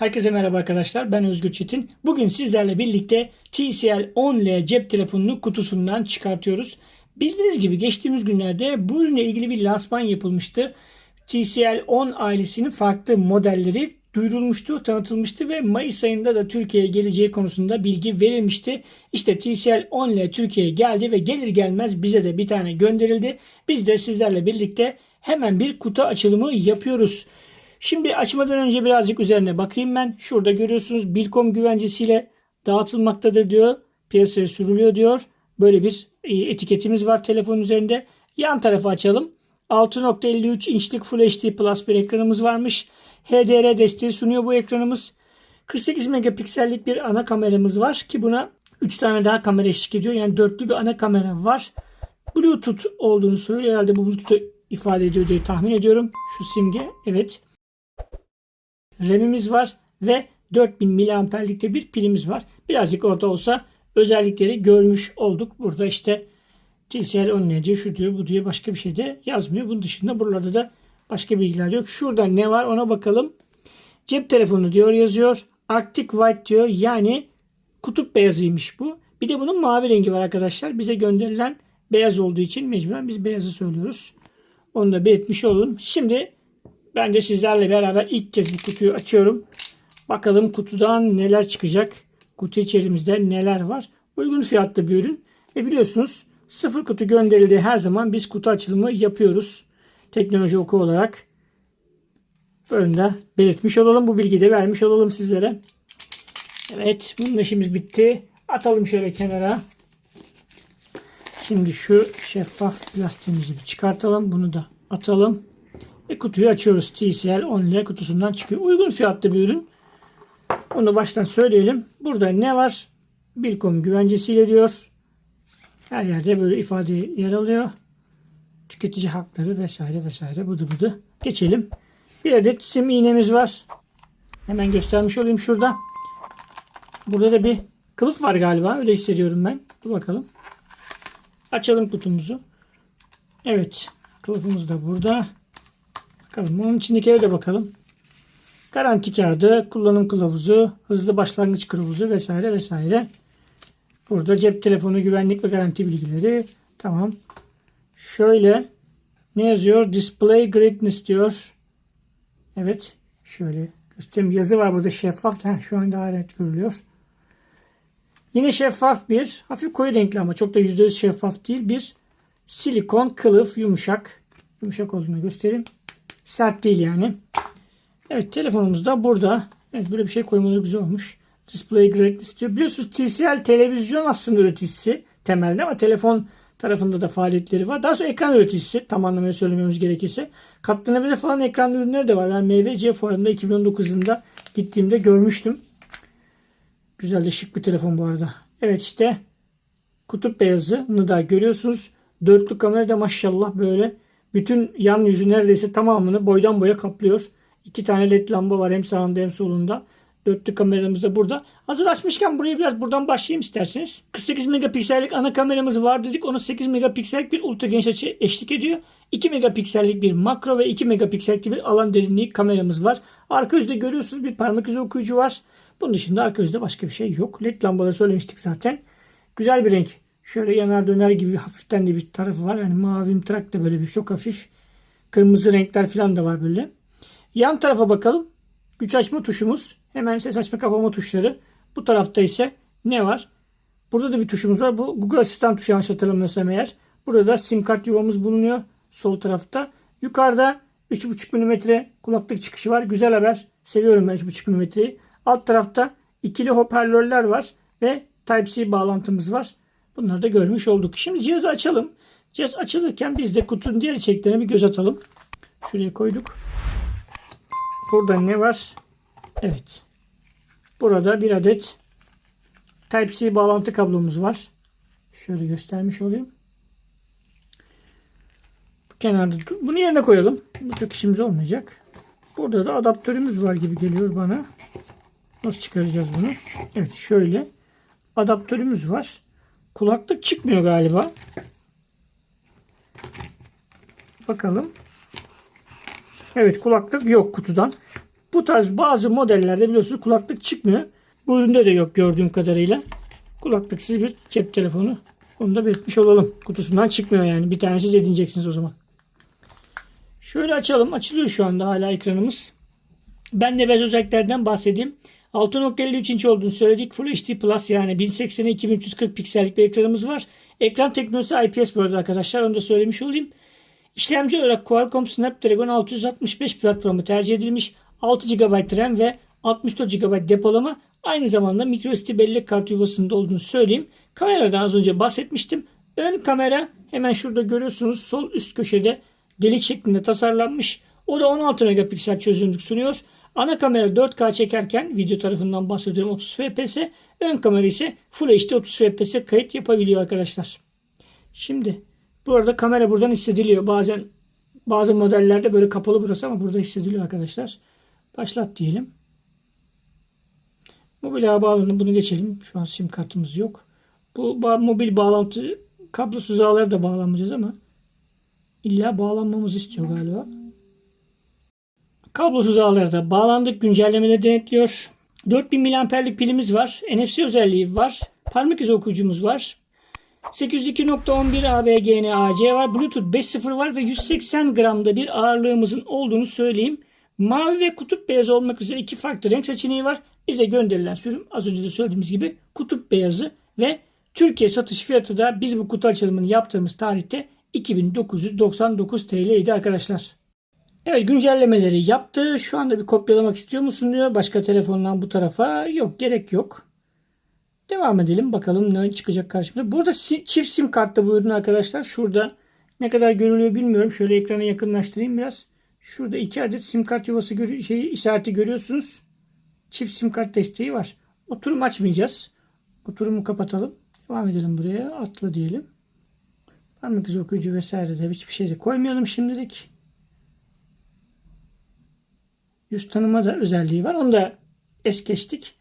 Herkese merhaba arkadaşlar. Ben Özgür Çetin. Bugün sizlerle birlikte TCL 10L cep telefonunu kutusundan çıkartıyoruz. Bildiğiniz gibi geçtiğimiz günlerde bu ürünle ilgili bir lansman yapılmıştı. TCL 10 ailesinin farklı modelleri duyurulmuştu, tanıtılmıştı ve Mayıs ayında da Türkiye'ye geleceği konusunda bilgi verilmişti. İşte TCL 10L Türkiye'ye geldi ve gelir gelmez bize de bir tane gönderildi. Biz de sizlerle birlikte hemen bir kutu açılımı yapıyoruz. Şimdi açmadan önce birazcık üzerine bakayım ben. Şurada görüyorsunuz Bilkom güvencesiyle dağıtılmaktadır diyor. Piyasaya sürülüyor diyor. Böyle bir e, etiketimiz var telefonun üzerinde. Yan tarafı açalım. 6.53 inçlik Full HD Plus bir ekranımız varmış. HDR desteği sunuyor bu ekranımız. 48 megapiksellik bir ana kameramız var ki buna 3 tane daha kamera eşlik ediyor. Yani dörtlü bir ana kamera var. Bluetooth olduğunu söylüyor. Herhalde bu Bluetooth'u ifade ediyor diye tahmin ediyorum. Şu simge. Evet. RAM'imiz var ve 4000 miliamperlikte bir pilimiz var. Birazcık orada olsa özellikleri görmüş olduk. Burada işte TCL 10 ne diyor, şu diyor, bu diyor, başka bir şey de yazmıyor. Bunun dışında buralarda da başka bilgiler yok. Şurada ne var ona bakalım. Cep telefonu diyor yazıyor. Arctic White diyor. Yani kutup beyazıymış bu. Bir de bunun mavi rengi var arkadaşlar. Bize gönderilen beyaz olduğu için mecburen biz beyazı söylüyoruz. Onu da belirtmiş olalım. Şimdi ben de sizlerle beraber ilk kez bu kutuyu açıyorum. Bakalım kutudan neler çıkacak. Kutu içerimizde neler var. Uygun fiyatlı bir ürün. Ve biliyorsunuz sıfır kutu gönderildiği her zaman biz kutu açılımı yapıyoruz. Teknoloji oku olarak. Böyle de belirtmiş olalım. Bu bilgiyi de vermiş olalım sizlere. Evet bunun işimiz bitti. Atalım şöyle kenara. Şimdi şu şeffaf plastiğimizi çıkartalım. Bunu da atalım. Ve kutuyu açıyoruz. TCL 10L kutusundan çıkıyor. Uygun fiyatlı bir ürün. Onu baştan söyleyelim. Burada ne var? Bilkom güvencesiyle diyor. Her yerde böyle ifade yer alıyor. Tüketici hakları vesaire vesaire bıdı bıdı. Geçelim. Bir adet sim iğnemiz var. Hemen göstermiş olayım şurada. Burada da bir kılıf var galiba. Öyle hissediyorum ben. Dur bakalım. Açalım kutumuzu. Evet. Kılıfımız da burada. Bakalım onun içindekilere de bakalım. Garanti kağıdı, kullanım kılavuzu, hızlı başlangıç kılavuzu vesaire vesaire. Burada cep telefonu güvenlik ve garanti bilgileri. Tamam. Şöyle ne yazıyor? Display greatness diyor. Evet. Şöyle göstereyim. Yazı var burada şeffaf. Heh, şu an daha net görülüyor. Yine şeffaf bir, hafif koyu renkli ama çok da %100 şeffaf değil bir silikon kılıf yumuşak. Yumuşak olduğunu göstereyim. Sert değil yani. Evet telefonumuz da burada. Evet böyle bir şey koymaları güzel olmuş. Display greatness diyor. Biliyorsunuz TCL televizyon aslında üreticisi temelde ama telefon tarafında da faaliyetleri var. Daha sonra ekran üreticisi tam anlamıyla söylememiz gerekirse. Katlanabilir falan ekran ürünleri de var. Ben MVC fuarında 2019 yılında gittiğimde görmüştüm. Güzel de şık bir telefon bu arada. Evet işte kutup beyazını da görüyorsunuz. Dörtlü kamera da maşallah böyle bütün yan yüzü neredeyse tamamını boydan boya kaplıyor. İki tane led lamba var hem sağında hem solunda. Dörtlü kameramız da burada. Hazır açmışken buraya biraz buradan başlayayım isterseniz. 48 megapiksellik ana kameramız var dedik. Ona 8 megapiksellik bir ultra geniş açı eşlik ediyor. 2 megapiksellik bir makro ve 2 megapiksellik bir alan derinliği kameramız var. Arka yüzde görüyorsunuz bir parmak izi okuyucu var. Bunun dışında arka yüzde başka bir şey yok. Led lambaları söylemiştik zaten. Güzel bir renk. Şöyle yanar döner gibi hafiften de bir tarafı var. Yani mavi trak da böyle bir çok hafif. Kırmızı renkler falan da var böyle. Yan tarafa bakalım. Güç açma tuşumuz. Hemen ses açma kapama tuşları. Bu tarafta ise ne var? Burada da bir tuşumuz var. Bu Google Asistan tuşu yanlış hatırlamıyorsam eğer. Burada da sim kart yuvamız bulunuyor. Sol tarafta. Yukarıda 3.5 mm kulaklık çıkışı var. Güzel haber. Seviyorum ben 3.5 mm'yi. Alt tarafta ikili hoparlörler var. Ve Type-C bağlantımız var. Bunları da görmüş olduk. Şimdi cihazı açalım. Cihaz açılırken biz de kutunun diğer içeriklerine bir göz atalım. Şuraya koyduk. Burada ne var? Evet. Burada bir adet Type-C bağlantı kablomuz var. Şöyle göstermiş olayım. Bu kenarda bunu yerine koyalım. Bu çok işimiz olmayacak. Burada da adaptörümüz var gibi geliyor bana. Nasıl çıkaracağız bunu? Evet şöyle adaptörümüz var. Kulaklık çıkmıyor galiba. Bakalım. Evet kulaklık yok kutudan. Bu tarz bazı modellerde biliyorsunuz kulaklık çıkmıyor. Bu üründe de yok gördüğüm kadarıyla. Kulaklıksız bir cep telefonu. Onu da belirtmiş olalım. Kutusundan çıkmıyor yani. Bir tanesi edineceksiniz o zaman. Şöyle açalım. Açılıyor şu anda hala ekranımız. Ben de biraz özelliklerden bahsedeyim. 6.53 inç olduğunu söyledik. Full HD Plus yani 1080'e 2340 piksellik bir ekranımız var. Ekran teknolojisi IPS bu arada arkadaşlar. Onu da söylemiş olayım. İşlemci olarak Qualcomm Snapdragon 665 platformu tercih edilmiş. 6 GB RAM ve 64 GB depolama. Aynı zamanda microSD bellek kartı yuvasında olduğunu söyleyeyim. Kameradan az önce bahsetmiştim. Ön kamera hemen şurada görüyorsunuz sol üst köşede delik şeklinde tasarlanmış. O da 16 megapiksel çözünürlük sunuyor. Ana kamera 4K çekerken video tarafından bahsediyorum 30 fps. Ön kamera ise Full HD 30 fps kayıt yapabiliyor arkadaşlar. Şimdi bu arada kamera buradan hissediliyor. Bazen bazı modellerde böyle kapalı burası ama burada hissediliyor arkadaşlar. Başlat diyelim. Mobil bağlanın bunu geçelim. Şu an sim kartımız yok. Bu ba- mobil bağlantı kablosuz ağlara da bağlanmayacağız ama illa bağlanmamızı istiyor galiba. Kablosuz ağlara da bağlandık. Güncellemeleri denetliyor. 4000 mAh'lik pilimiz var. NFC özelliği var. Parmak izi okuyucumuz var. 802.11 ABGN AC var. Bluetooth 5.0 var ve 180 gramda bir ağırlığımızın olduğunu söyleyeyim. Mavi ve kutup beyazı olmak üzere iki farklı renk seçeneği var. Bize gönderilen sürüm az önce de söylediğimiz gibi kutup beyazı ve Türkiye satış fiyatı da biz bu kutu açılımını yaptığımız tarihte 2999 TL idi arkadaşlar. Evet güncellemeleri yaptı. Şu anda bir kopyalamak istiyor musun diyor. Başka telefondan bu tarafa. Yok gerek yok. Devam edelim. Bakalım ne çıkacak karşımıza. Burada çift sim kartta bu ürün arkadaşlar. Şurada ne kadar görülüyor bilmiyorum. Şöyle ekrana yakınlaştırayım biraz. Şurada iki adet sim kart yuvası görü şey, işareti görüyorsunuz. Çift sim kart desteği var. Oturum açmayacağız. Oturumu kapatalım. Devam edelim buraya. Atla diyelim. Parmak izi okuyucu vesaire de hiçbir şey de koymayalım şimdilik. Yüz tanıma da özelliği var. Onu da es geçtik.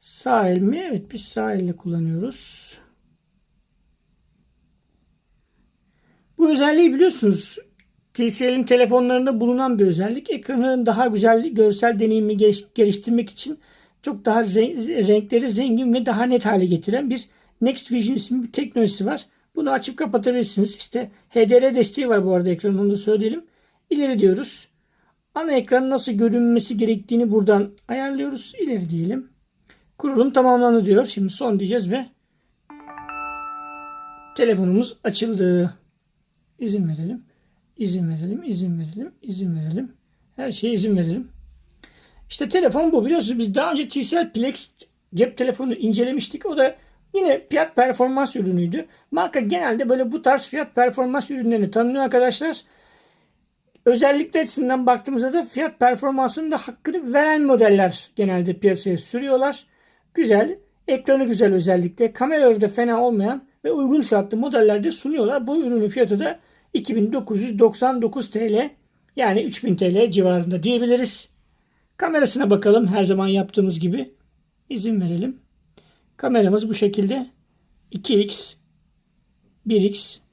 Sağ el mi? Evet biz sağ elle kullanıyoruz. Bu özelliği biliyorsunuz. TCL'in telefonlarında bulunan bir özellik. Ekranın daha güzel görsel deneyimi geliş- geliştirmek için çok daha re- renkleri zengin ve daha net hale getiren bir Next Vision isimli bir teknolojisi var. Bunu açıp kapatabilirsiniz. İşte HDR desteği var bu arada ekranın onu söyleyelim. İleri diyoruz. Ana ekran nasıl görünmesi gerektiğini buradan ayarlıyoruz. İleri diyelim. Kurulum tamamlandı diyor. Şimdi son diyeceğiz ve telefonumuz açıldı. İzin verelim. İzin verelim. izin verelim. izin verelim. Her şeye izin verelim. İşte telefon bu. Biliyorsunuz biz daha önce TCL Plex cep telefonu incelemiştik. O da yine fiyat performans ürünüydü. Marka genelde böyle bu tarz fiyat performans ürünlerini tanınıyor arkadaşlar. Özellikler açısından baktığımızda da fiyat performansının da hakkını veren modeller genelde piyasaya sürüyorlar. Güzel, ekranı güzel özellikle, kameraları da fena olmayan ve uygun fiyatlı modellerde sunuyorlar. Bu ürünün fiyatı da 2999 TL yani 3000 TL civarında diyebiliriz. Kamerasına bakalım her zaman yaptığımız gibi. İzin verelim. Kameramız bu şekilde 2x 1x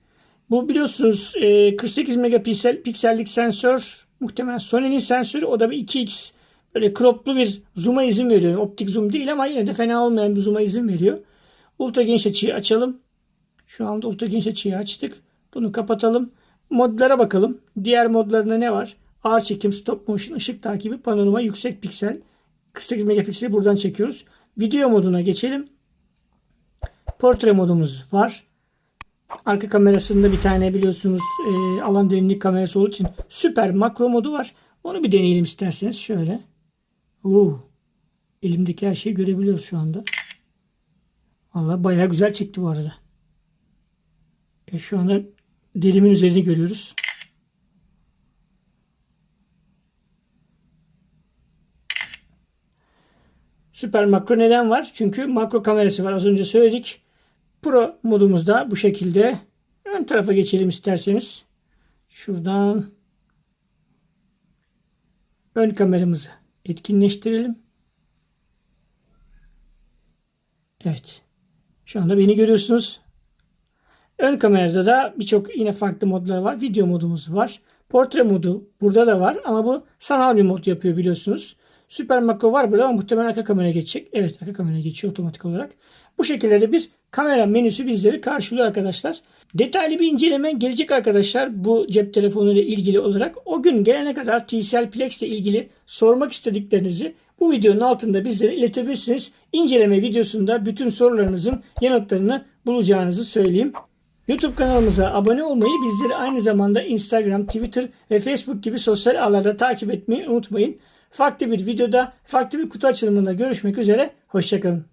bu biliyorsunuz e, 48 megapiksel piksellik sensör muhtemelen Sony'nin sensörü o da bir 2x böyle croplu bir zoom'a izin veriyor. Optik zoom değil ama yine de fena olmayan bir zoom'a izin veriyor. Ultra geniş açıyı açalım. Şu anda ultra geniş açıyı açtık. Bunu kapatalım. Modlara bakalım. Diğer modlarında ne var? Ağır çekim, stop motion, ışık takibi, panorama, yüksek piksel. 48 megapikseli buradan çekiyoruz. Video moduna geçelim. Portre modumuz var. Arka kamerasında bir tane biliyorsunuz e, alan derinlik kamerası olduğu için süper makro modu var. Onu bir deneyelim isterseniz şöyle. Oo, elimdeki her şeyi görebiliyoruz şu anda. Vallahi bayağı güzel çekti bu arada. E, şu anda derimin üzerini görüyoruz. Süper makro neden var? Çünkü makro kamerası var. Az önce söyledik. Pro modumuzda bu şekilde. Ön tarafa geçelim isterseniz. Şuradan ön kameramızı etkinleştirelim. Evet. Şu anda beni görüyorsunuz. Ön kamerada da birçok yine farklı modlar var. Video modumuz var. Portre modu burada da var ama bu sanal bir mod yapıyor biliyorsunuz. Süper makro var burada ama muhtemelen arka kameraya geçecek. Evet arka kameraya geçiyor otomatik olarak. Bu şekilde de bir kamera menüsü bizleri karşılıyor arkadaşlar. Detaylı bir inceleme gelecek arkadaşlar bu cep telefonu ile ilgili olarak. O gün gelene kadar TCL Plex ile ilgili sormak istediklerinizi bu videonun altında bizlere iletebilirsiniz. İnceleme videosunda bütün sorularınızın yanıtlarını bulacağınızı söyleyeyim. YouTube kanalımıza abone olmayı, bizleri aynı zamanda Instagram, Twitter ve Facebook gibi sosyal ağlarda takip etmeyi unutmayın. Farklı bir videoda, farklı bir kutu açılımında görüşmek üzere. Hoşçakalın.